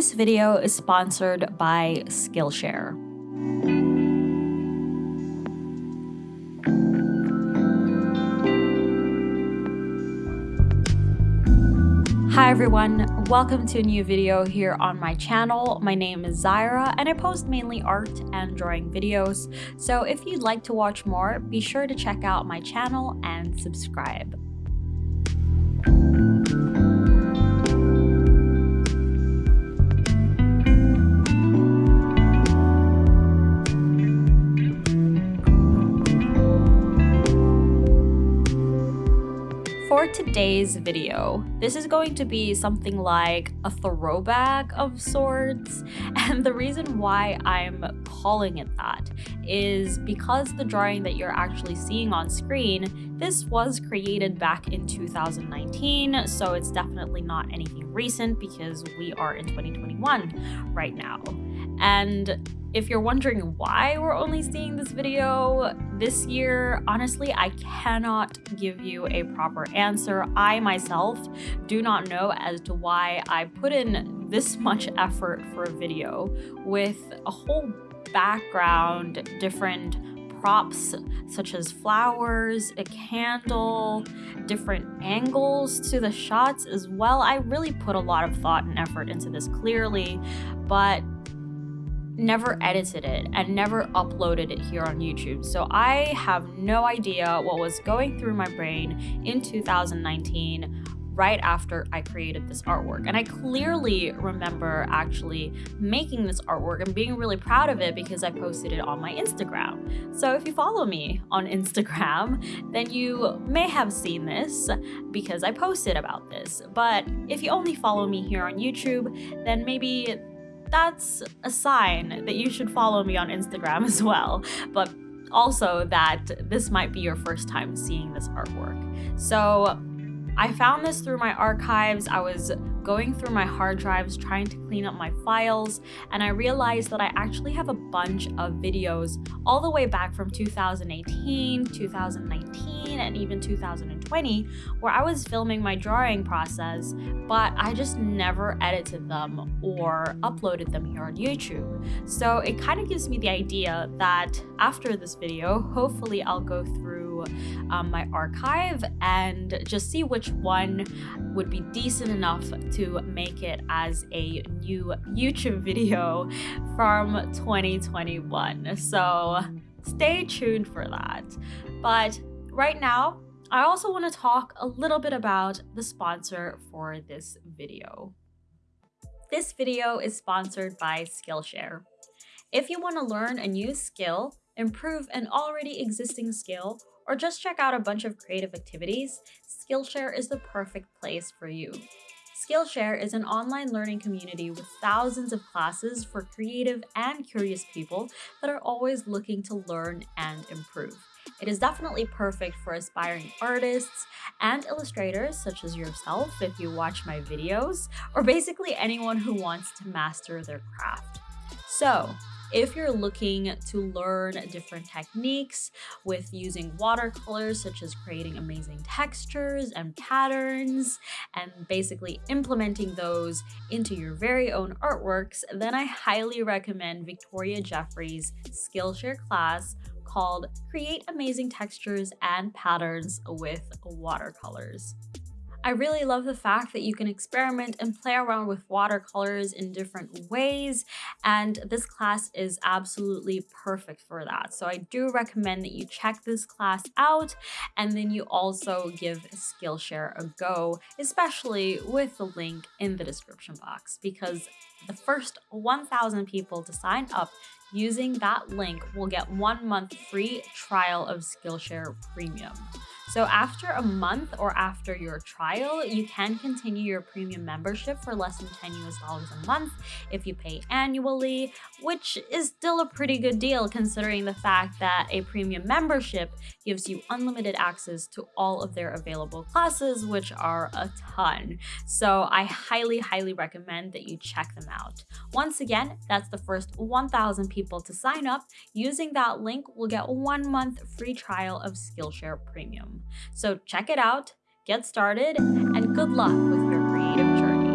This video is sponsored by Skillshare. Hi everyone, welcome to a new video here on my channel. My name is Zyra and I post mainly art and drawing videos, so if you'd like to watch more, be sure to check out my channel and subscribe. For today's video, this is going to be something like a throwback of sorts, and the reason why I'm calling it that is because the drawing that you're actually seeing on screen, this was created back in 2019, so it's definitely not anything recent because we are in 2021 right now. And if you're wondering why we're only seeing this video this year, honestly, I cannot give you a proper answer. I myself do not know as to why I put in this much effort for a video with a whole background, different props such as flowers, a candle, different angles to the shots as well. I really put a lot of thought and effort into this clearly, but never edited it and never uploaded it here on YouTube. So I have no idea what was going through my brain in 2019 right after I created this artwork. And I clearly remember actually making this artwork and being really proud of it because I posted it on my Instagram. So if you follow me on Instagram, then you may have seen this because I posted about this. But if you only follow me here on YouTube, then maybe that's a sign that you should follow me on Instagram as well. But also that this might be your first time seeing this artwork. So I found this through my archives. I was going through my hard drives trying to clean up my files and I realized that I actually have a bunch of videos all the way back from 2018, 2019, and even 2020 where I was filming my drawing process, but I just never edited them or uploaded them here on YouTube. So it kind of gives me the idea that after this video, hopefully I'll go through um, my archive and just see which one would be decent enough to make it as a new YouTube video from 2021. So stay tuned for that. But right now, I also want to talk a little bit about the sponsor for this video. This video is sponsored by Skillshare. If you want to learn a new skill, improve an already existing skill, or just check out a bunch of creative activities, Skillshare is the perfect place for you. Skillshare is an online learning community with thousands of classes for creative and curious people that are always looking to learn and improve. It is definitely perfect for aspiring artists and illustrators such as yourself if you watch my videos, or basically anyone who wants to master their craft. So, if you're looking to learn different techniques with using watercolors, such as creating amazing textures and patterns, and basically implementing those into your very own artworks, then I highly recommend Victoria Jeffrey's Skillshare class called Create Amazing Textures and Patterns with Watercolors. I really love the fact that you can experiment and play around with watercolors in different ways, and this class is absolutely perfect for that. So I do recommend that you check this class out, and then you also give Skillshare a go, especially with the link in the description box, because the first 1,000 people to sign up using that link will get one month free trial of Skillshare Premium. So after a month or after your trial, you can continue your premium membership for less than 10 US dollars a month if you pay annually, which is still a pretty good deal considering the fact that a premium membership gives you unlimited access to all of their available classes, which are a ton. So I highly, highly recommend that you check them out. Once again, that's the first 1,000 people to sign up. Using that link will get one month free trial of Skillshare Premium. So check it out, get started, and good luck with your creative journey.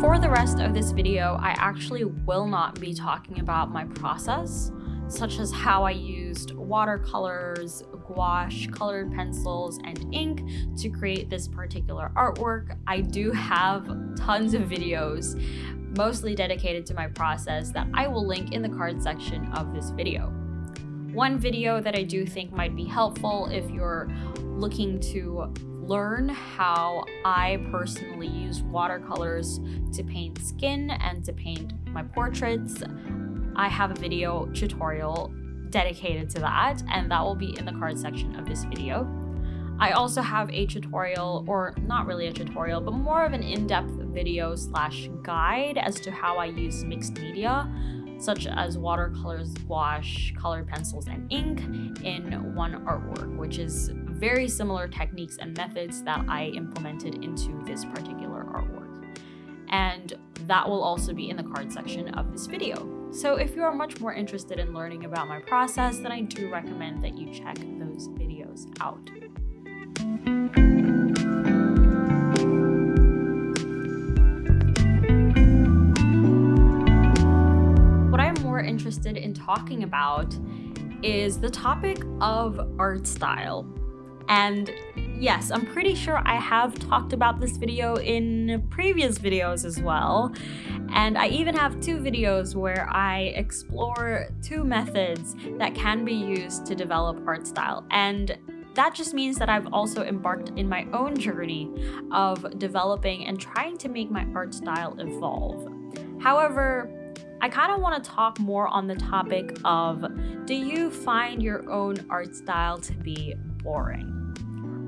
For the rest of this video, I actually will not be talking about my process such as how I used watercolors, gouache, colored pencils, and ink to create this particular artwork. I do have tons of videos, mostly dedicated to my process, that I will link in the card section of this video. One video that I do think might be helpful if you're looking to learn how I personally use watercolors to paint skin and to paint my portraits, I have a video tutorial dedicated to that, and that will be in the card section of this video. I also have a tutorial, or not really a tutorial, but more of an in-depth video slash guide as to how I use mixed media, such as watercolors, gouache, colored pencils, and ink in one artwork, which is very similar techniques and methods that I implemented into this particular artwork. And that will also be in the card section of this video. So if you are much more interested in learning about my process, then I do recommend that you check those videos out. What I'm more interested in talking about is the topic of art style. And yes, I'm pretty sure I have talked about this video in previous videos as well. And I even have two videos where I explore two methods that can be used to develop art style. And that just means that I've also embarked in my own journey of developing and trying to make my art style evolve. However, I kind of want to talk more on the topic of do you find your own art style to be boring?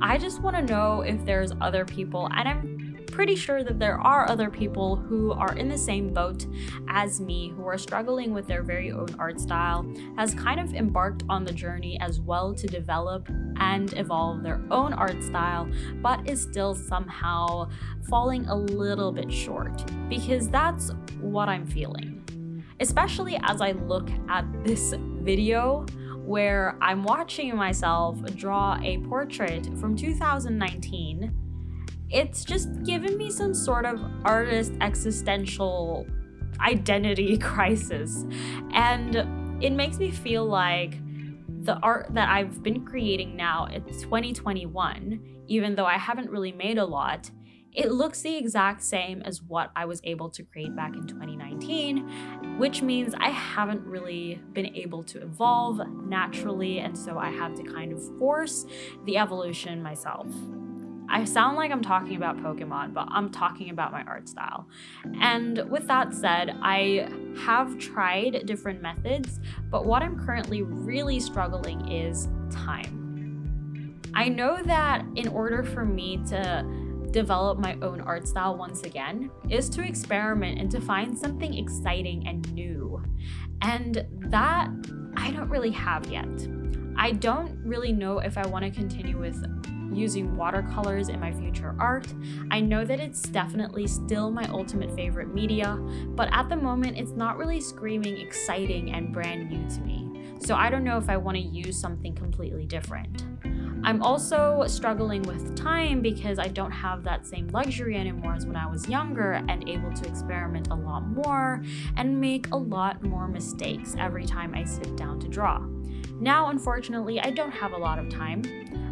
I just want to know if there's other people, and I'm pretty sure that there are other people who are in the same boat as me who are struggling with their very own art style, has kind of embarked on the journey as well to develop and evolve their own art style, but is still somehow falling a little bit short because that's what I'm feeling. Especially as I look at this video where I'm watching myself draw a portrait from 2019. It's just given me some sort of artist existential identity crisis. And it makes me feel like the art that I've been creating now, it's 2021, even though I haven't really made a lot, it looks the exact same as what I was able to create back in 2019, which means I haven't really been able to evolve naturally, and so I have to kind of force the evolution myself. I sound like I'm talking about Pokemon, but I'm talking about my art style. And with that said, I have tried different methods, but what I'm currently really struggling is time. I know that in order for me to develop my own art style once again is to experiment and to find something exciting and new. And that I don't really have yet. I don't really know if I want to continue with using watercolors in my future art. I know that it's definitely still my ultimate favorite media, but at the moment it's not really screaming exciting and brand new to me. So I don't know if I want to use something completely different. I'm also struggling with time because I don't have that same luxury anymore as when I was younger and able to experiment a lot more and make a lot more mistakes every time I sit down to draw. Now, unfortunately, I don't have a lot of time.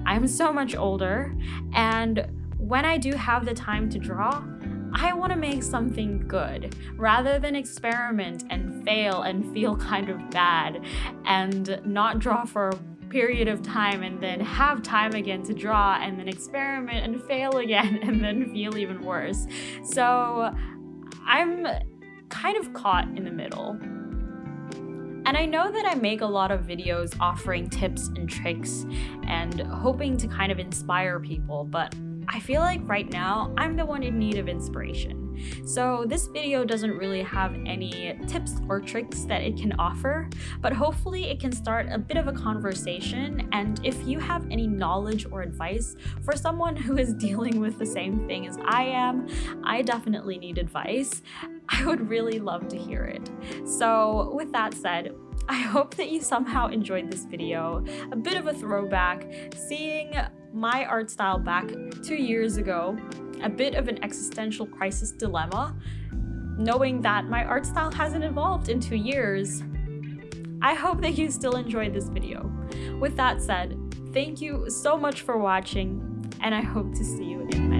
I'm so much older, and when I do have the time to draw, I want to make something good rather than experiment and fail and feel kind of bad and not draw for period of time and then have time again to draw and then experiment and fail again and then feel even worse. So I'm kind of caught in the middle. And I know that I make a lot of videos offering tips and tricks and hoping to kind of inspire people, but I feel like right now I'm the one in need of inspiration. So this video doesn't really have any tips or tricks that it can offer, but hopefully it can start a bit of a conversation. And if you have any knowledge or advice for someone who is dealing with the same thing as I am, I definitely need advice. I would really love to hear it. So with that said, I hope that you somehow enjoyed this video. A bit of a throwback, seeing my art style back two years ago, a bit of an existential crisis dilemma, knowing that my art style hasn't evolved in two years. I hope that you still enjoyed this video. With that said, thank you so much for watching, and I hope to see you in my